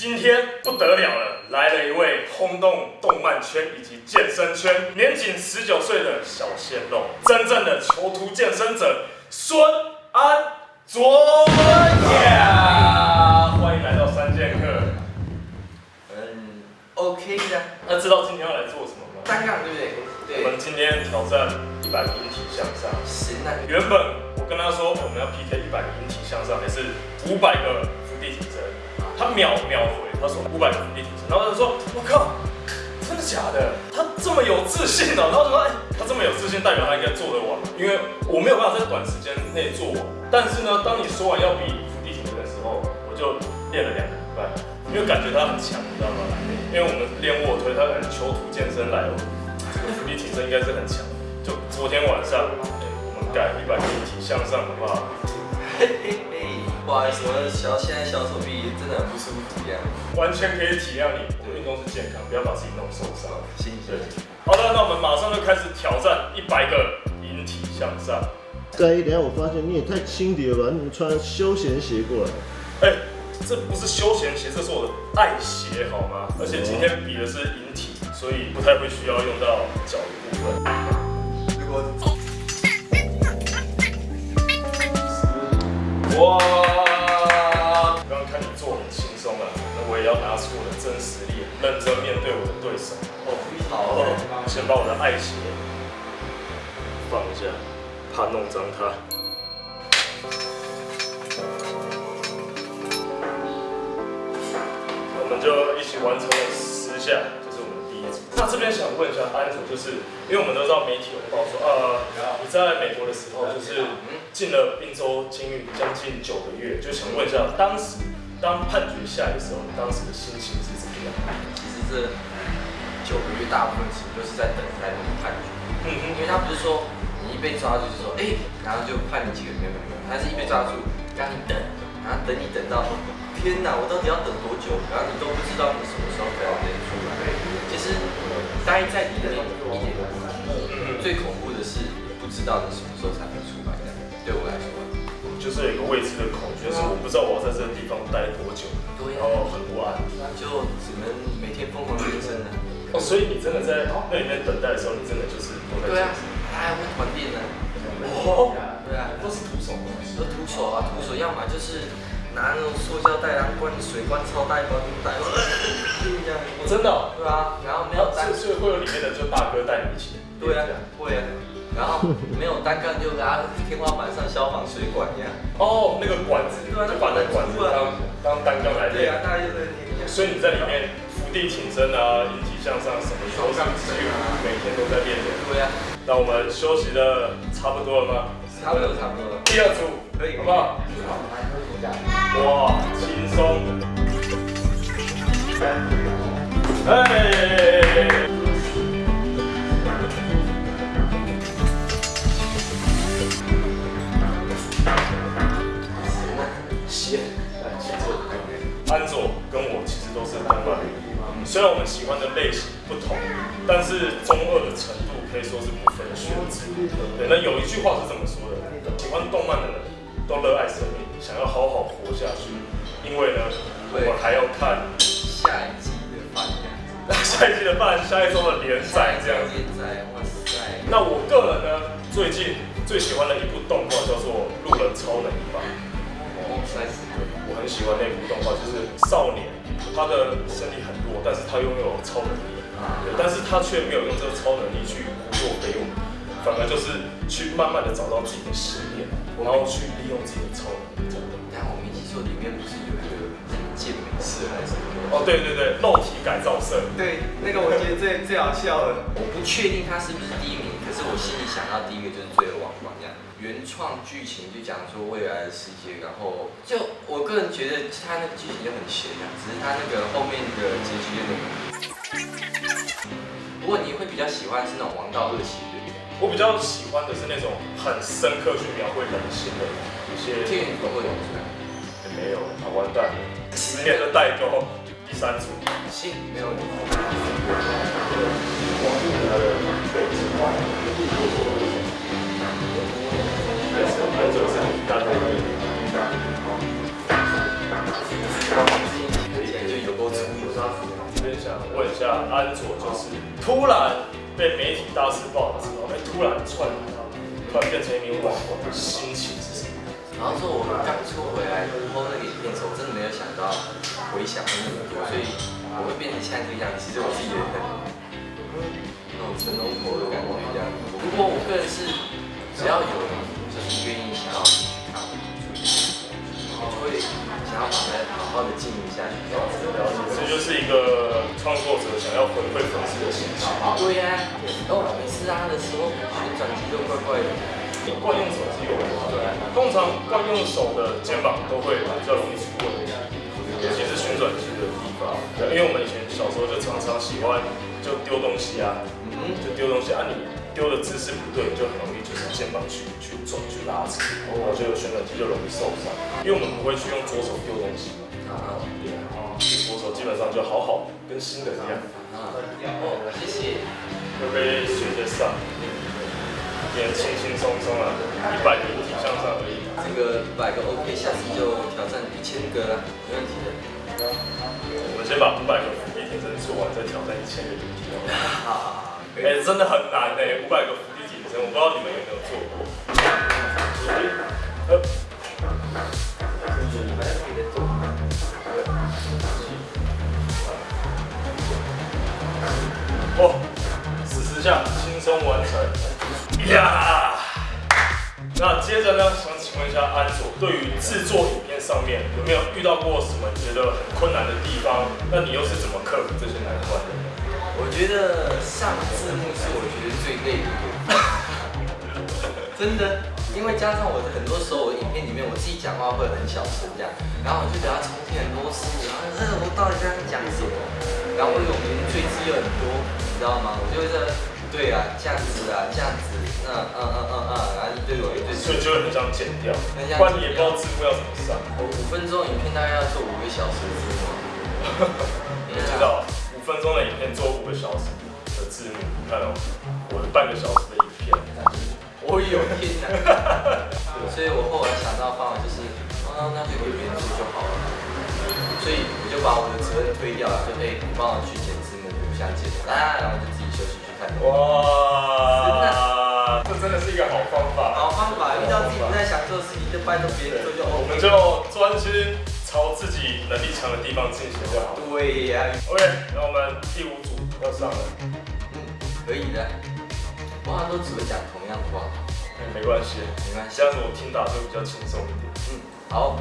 今天不得了了，来了一位轰动动漫圈以及健身圈，年仅十九岁的小鲜肉，真正的囚徒健身者孙安卓呀！欢迎来到三剑客。嗯，OK 的，那知道今天要来做什么吗？单杠对不对？我们今天挑战一百引体向上。行啊，原本我跟他说我们要 PK 一百引体向上，还是五百个伏地挺身，他秒秒回，他说五百个伏地挺身，然后他说我靠，真的假的？他这么有自信哦、然后我说哎，他这么有自信，代表他应该做得完，因为我没有办法在短时间内做完。但是呢，当你说完要比伏地挺身的时候，我就练了两个礼拜，因为感觉他很强，你知道吗？因为我们练卧推，他可能囚徒健身来了，这个伏地挺身应该是很强。就昨天晚上，我们改一百引体向上，好不好？嘿嘿嘿，不好意思，我的小现在小手臂真的很不舒服一样。完全可以体谅你，我们运动是健康，不要把自己弄受伤。行对行，，好的，那我们马上就开始挑战一百个引体向上。盖一，等一下我发现你也太轻敌了吧？你怎么穿休闲鞋过来？哎、这不是休闲鞋，这是我的爱鞋，好吗？而且今天比的是引体，所以不太会需要用到脚的部分。如果哇！刚刚看你做很轻松啊，那我也要拿出我的真实力，认真面对我的对手。哦，好哦，先把我的爱鞋放一下，怕弄脏它。我们就一起完成了十下，这是我们第一组。那这边想问一下安总，就是因为我们都知道媒体有报说，呃，你在美国的时候就是进了滨州监狱将近九个月，就想问一下，当时当判决下来的时候，你当时的心情是怎么样？其实这九个月大部分时间都是在等待那个判决，嗯哼因为他不是说你一被抓住就说哎、然后就判你几个月没有没有，他是一被抓住让你等，然后等你等到天哪，我到底要等多久？然后你都不知道你什么时候才能能出来。其实待在里面一点都不难，嗯最恐怖的是不知道你什么时候才知道我要在这个地方待多久，对然后很不安。就只能每天疯狂健身了。哦，所以你真的在那里面等待的时候，你真的就是都在对啊他还会团练呢。哦，对啊，都是徒手吗？都徒手啊，徒手，要么就是拿那种塑胶袋啊，灌水灌超大一包袋，这样。我真的哦。对啊，然后没有所以会有里面的就大哥带你一起。对啊，会啊，然后没有单杠就拉天花板上消防水管一样。哦，那个管子，对啊就把那管子当当单杠来练。对啊，大概就这个天。所以你在里面伏地挺身啊，引体向上什么都是几乎每天都在练的。对啊，那我们休息的差不多了吗？差不多差不多了。第二组可以好不好？哇，轻松。哎，虽然我们喜欢的类型不同，但是中二的程度可以说是不分轩轾。对，那有一句话是这么说的：喜欢动漫的人都热爱生命，想要好好活下去，因为呢，我们还要看下一季的饭下一季的饭，下一周的连载这样子。连载，哇塞！那我个人呢，最近最喜欢的一部动画叫做《路人超能一吧》。哦，帅死了！我很喜欢那部动画，就是少年，他的身体很弱，但是他拥有超能力，对，但是他却没有用这个超能力去胡作非为，反而就是去慢慢的找到自己的信念，然后去利用自己的超能力，真的。但我们一起说，里面不是有一个健美社还是什么？哦，对对对，肉体改造社，对，那个我觉得最最好笑了。我不确定他是不是第一名，可是我心里想到第一个就是《罪恶王冠》这样。原创剧情就讲说未来的世界，然后就我个人觉得他那个剧情就很悬啊，只是他那个后面的结局有点。不过你会比较喜欢是那种王道热血对不对？我比较喜欢的是那种很深刻去描绘人性的一些。这个你不会有出来。也没有啊，完蛋了，十年的代沟，第三组。行，没有问题。单看起来就勇安卓就是突然被媒体大肆报道之后，被，突然窜，突然变成一名网红，心情是什么？然后说我们刚出回来播那个影片的时候，我真的没有想到回想会那么多，所以我会变成现在这个样子。其实我自己也很那种成龙婆的感觉一样。不过我个人是只要有愿意想要去看我做一些东西，我就会想要把它好好的经营下去。这样子了解，这就是一个创作者想要回馈粉丝的心情。对呀、哦，每次拉的时候旋转机都怪怪的。惯用手是有吗，对，通常惯用手的肩膀都会比较容易出问题，尤其是旋转机的地方。对，因为我们以前小时候就常常喜欢就丢东西啊，嗯，就丢东西啊，你丢的姿势不对，就很容易就是肩膀去去转去拉扯，然后就旋转肌就容易受伤。因为我们不会去用左手丢东西嘛，啊对啊，左手基本上就好好跟新的一样，啊，哦，谢谢。会被学着上，也轻轻松松啊，一百个引体向上而已。这个百个 OK，下次就挑战一千个啦，没问题的。我们先把五百个伏地挺身做完，再挑战一千个引体好哎、真的很难哎、五百个伏地挺身，我不知道你们有没有做过。呃，哦，十四下轻松完成。呀！那接着呢，想请问一下安卓，对于制作影片上面有没有遇到过什么觉得很困难的地方？那你又是怎么克服这些难关的？我觉得上字幕是我觉得最累的一个，真的，因为加上我很多时候我影片里面我自己讲话会很小声这样，然后我就得要重听很多次，然后呃我到底在讲什么？然后我有名赘字又很多，你知道吗？我就会在对啊这样子啊这样子，嗯嗯嗯嗯嗯，然后一堆我一堆所以就会很想剪掉，很想不然你也不知道字幕要怎么上。我五分钟影片大概要做五个小时的字幕，我知道，五分钟的影片做五个小时的字幕，你看哦，我半个小时的影片，我有天哪！所以我后来想到方法就是，哦，那就给别人做就好了。所以我就把我的责任推掉了，就哎，你帮我去剪字幕，我不想剪了，啊，然后我就自己休息去看。哇，这真的是一个好方法。好方法，遇到自己不太想做的事情，就拜托别人做就我们。就专心朝自己能力强的地方进行就好。对呀、OK，那我们第五组要上了，嗯，可以的。我好像都只会讲同样的话，哎没关系，没关系。这样子我听到就比较轻松一点。嗯，好。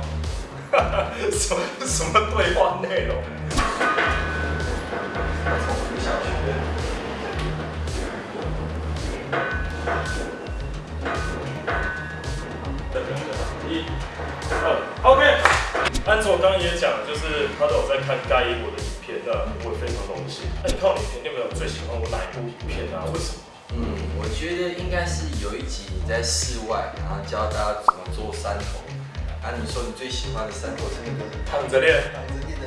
什么什么对话内容？从小学。等等等，一、二，OK。安卓刚刚也讲，就是他都有在看该我的影片，那我也非常荣幸。那你看我影片，你有没有最喜欢我哪一部影片啊？为什么？嗯，我觉得应该是有一集你在室外，然后教大家怎么做山头。啊，你说你最喜欢的山头是那个躺着练。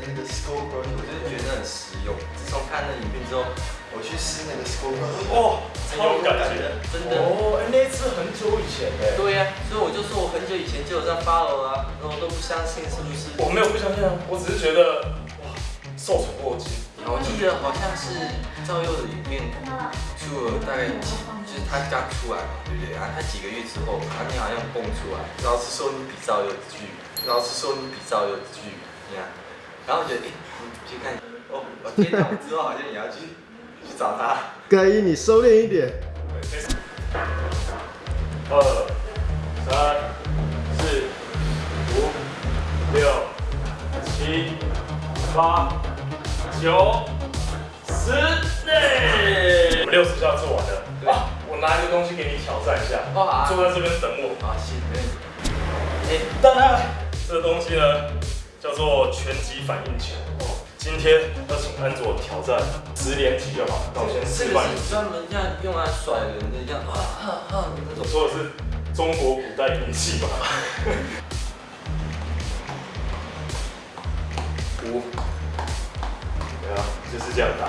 那个 school brush，我就是觉得很实用。自从看了影片之后，我去试那个 school brush，哇，很有感觉。真的。哦，哎，那一次很久以前哎。对呀、所以我就说我很久以前就有在 follow 啊，然后我都不相信是不是？我没有不相信啊，我只是觉得哇，受宠若惊。我记得好像是赵佑的影片出了大概几，就是他刚出来嘛，对不对？啊，他几个月之后，他你好像蹦出来，老师说你比赵佑巨，老师说你比赵佑巨，你看，然后我觉得，哎、你去看，哦，我天哪，我之后好像也要去去找他。该一你收敛一点。二、三、四、五、六、七、八、九、十，内。我们六十下做完了。对啊，我拿一个东西给你挑战一下，哦好啊坐在这边等我。啊，行，没问题。哎、当然，这个东西呢叫做拳击反应球。哦，今天要请安卓挑战十连击就好。那我先这示范一下。个是专门这样用来甩人的，这样啊啊啊那种。我说的是中国古代兵器吧？五，对啊，就是这样打。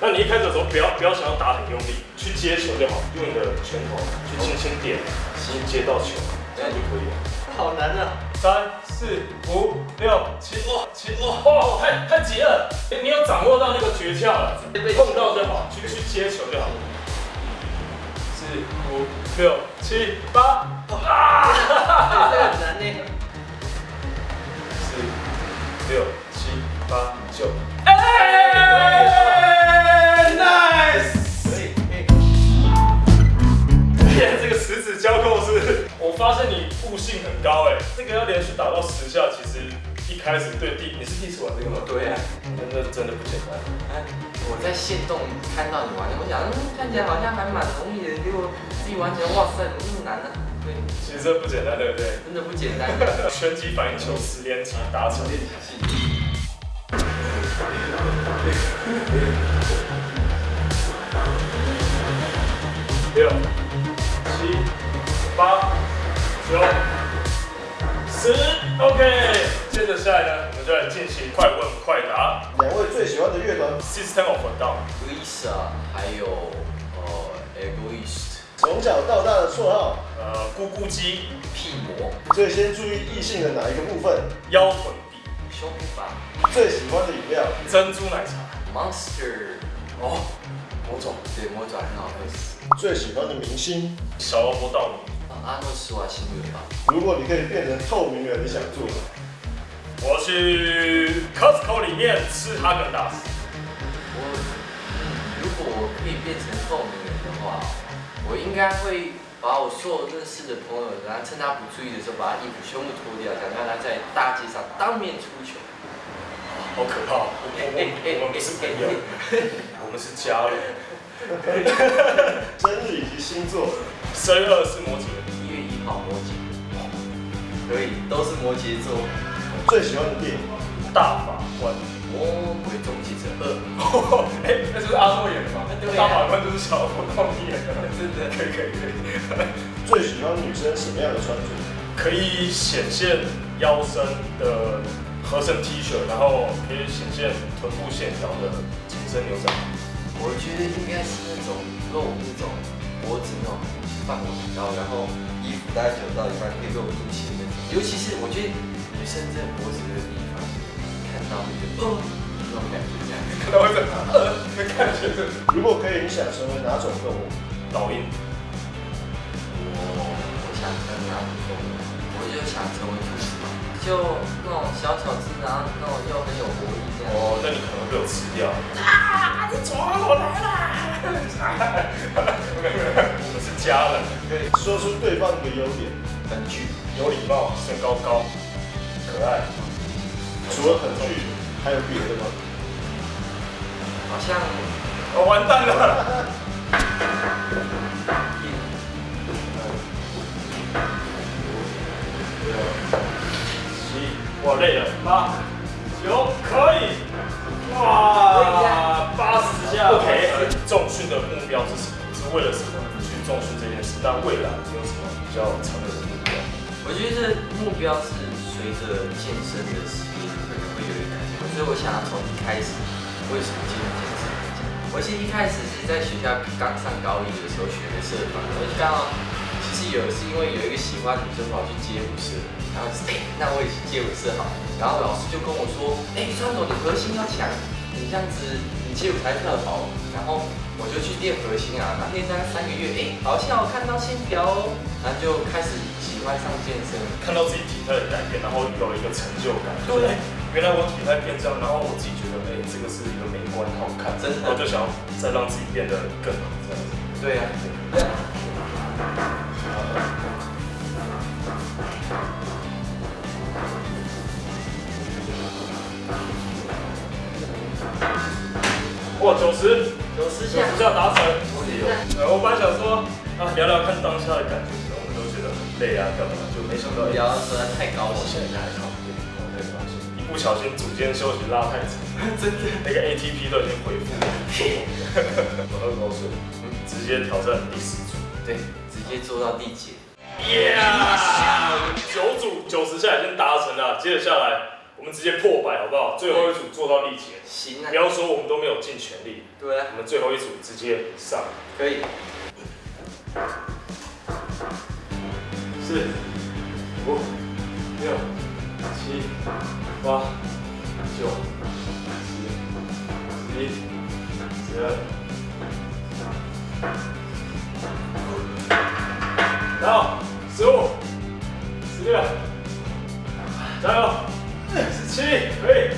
那你一开始的时候，不要不要想要打很用力，去接球就好，用你的拳头去轻轻点，先接到球，这样就可以了。好难啊！三四五六七，哇，七接哦，太太急了，哎你有掌握到那个诀窍了，碰到就好，去去接球就好。四五六七八。啊！这个很难呢。四六七八九，开始对第你是第一次玩这个吗？对啊，真的真的不简单。哎，我在线动看到你玩的，我想，嗯，看起来好像还蛮容易的，结果自己玩起来，哇塞，怎么那么难呢？对，其实这不简单，对不对？真的不简单。拳击反应球十连击达成。六、七、八、九、十，OK。下来呢，我们就来进行快问快答。两位最喜欢的乐团，System of a Down，Lisa 还有呃 Egoist 从小到大的绰号，呃，咕咕鸡，屁魔。最先注意异性的哪一个部分？腰臀比，胸吧。最喜欢的饮料，珍珠奶茶，Monster。哦，魔爪，对魔爪很好喝。死。最喜欢的明星。小萝卜道米。啊阿诺施瓦辛格吧，如果你可以变成透明人，你想做吗？我去 Costco 里面吃哈根达斯。我嗯，如果我可以变成透明人的话，我应该会把我所有认识的朋友，然后趁他不注意的时候，把他衣服全部脱掉，想让他在大街上当面出糗。好可怕！我我我我们不是朋友，我们是家人。生日以及星座，生日二是摩羯，一月一号摩羯，可以，都是摩羯座。最喜欢的电影，大法官。哦鬼终结者二，哎，那就是阿诺演的吗？对啊大法官就是小萝卜道米演的。真的可以可以可以，最喜欢女生什么样的穿着？可以显现腰身的合身 T 恤，然后可以显现臀部线条的紧身牛仔。我觉得应该是那种露那种脖子那种范围很高，然后衣服大概九到一半可以露肚脐那种。尤其是我觉得女生这个脖子这个地方，看到会觉得哦那种感觉这样。看到会这样，呃，感觉是如果可以，你想成为哪种动物？导演。我我想成为哪种动物？我就想成为兔子，就那种小巧智，然后那种又很有活力这样。哦，那你可能被我吃掉。啊！你走啊，我来啦！我们是家人，可以说出对方的优点，很具，有礼貌，身高高，可爱。除了很剧，还有别的吗？好像我、完蛋了。七，我累了。八，九，可以。哇，八十下。OK。重训的目标是什么？是为了什么去重训这件事？但未来你有什么比较长远的目标？我觉得目标是随着健身的时间可能会有一个改变，所以我想要从一开始为什么进入健身来讲。我其实一开始是在学校刚上高一的时候学的社团，我就刚好其实有是因为有一个喜欢女生跑去街舞社，然后、那我也去街舞社好，然后老师就跟我说，哎、川总你核心要强，你这样子你街舞才跳好，然后我就去练核心啊，然后练大概三个月，哎、好像我看到线条哦，然后就开始喜欢上健身。看到自己体态的改变，然后有了一个成就感。对，原来我体态变这样，然后我自己觉得，哎、这个是一个美观好看，真的然后就想要再让自己变得更好，这样子。对呀、哇，九十，九十九下，十下达成。我觉得呃，我本来想说啊，聊聊看当下的感觉，累啊，干嘛？就没想到不要实在太高了，现在还好，我太高兴。一不小心组间休息拉太长，真的。那个 ATP 都已经恢复了，我二高兴，直接挑战第十组。对，直接做到第几。Yeah！九组九十下已经达成了，接着下来我们直接破百好不好？最后一组做到力竭，行啊不，要说我们都没有尽全力，对啊，我们最后一组直接上。可以。四、五、六、七、八、九、十、十一、十二，然后十五、十六，加油，十七，可以，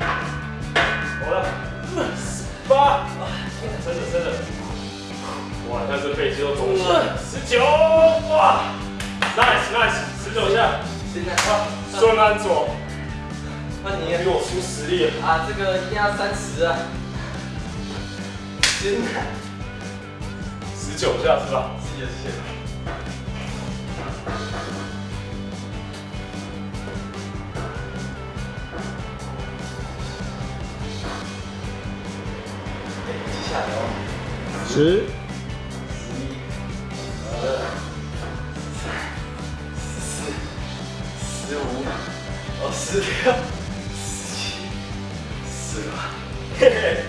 好了，十八，撑着撑着，哇，但是背肌都肿了，十九，哇。，nice nice，十九下，现在啊，孙安佐那你比我出实力了。啊，这个一定要三十啊！真的，十九下是吧？谢谢谢谢。哎，接下来哦，十十六、十七、十八，嘿嘿，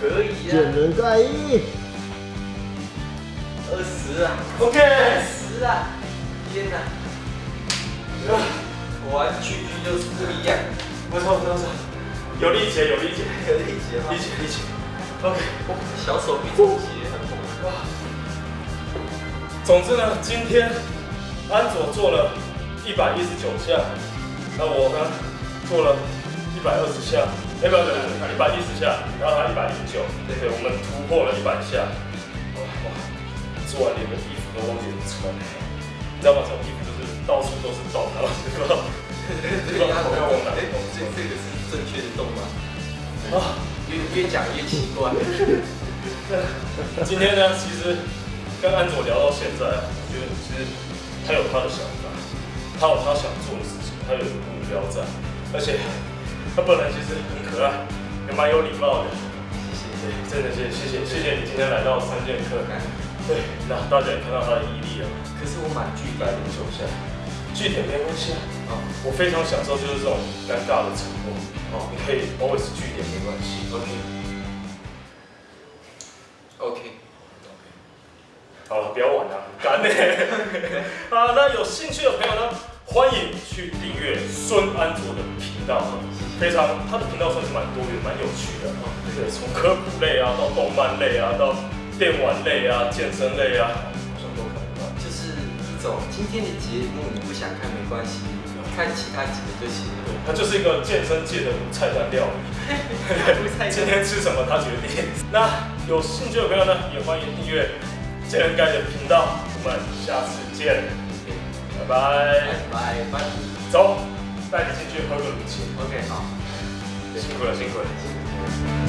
可以见啊，人盖一，二十啊，OK，二十啊，天哪！玩具具就是不一样，不错不错不错，有力气有力气，可以结吗力？气力气。OK，小手臂总结很猛。哇。总之呢，今天安佐做了一百一十九下，那我呢做了一百二十下，哎不不不，一百一十下，然后他一百零九，对对，我们突破了一百下。哇哇，做完连个衣服都忘记穿，你知道吗？这种衣服就是到处都是洞，然后不知道不知道头要往哪里动。这这个是正确的动吗？啊。越越讲越奇怪。今天呢，其实跟安佐聊到现在，我觉得其实他有他的想法，他有他想做的事情，他有一个目标在，而且他本来其实很可爱，也蛮有礼貌的。谢谢。对，真的谢谢谢谢谢谢你今天来到三剑客。对，那大家也看到他的毅力了，可是我满一剧百零九下，据点没关系啊。啊，我非常享受就是这种尴尬的沉默。哦，你可以 always 据点没关系。OK。OK，好了，不要玩了，很干呢。啊，那有兴趣的朋友呢，欢迎去订阅孙安卓的频道，非常他的频道算是蛮多元、蛮有趣的。对，从科普类啊，到动漫类啊，到电玩类啊、健身类啊，好像都可能吧。就是一种今天的节目你不想看没关系，看其他节目就行了。它就是一个健身界的菜单料理。今天吃什么他决定。那有兴趣的朋友呢，也欢迎订阅健人盖的频道。我们下次见，拜拜拜。走，带你进去喝个乳清。OK，好。辛苦了，辛苦了。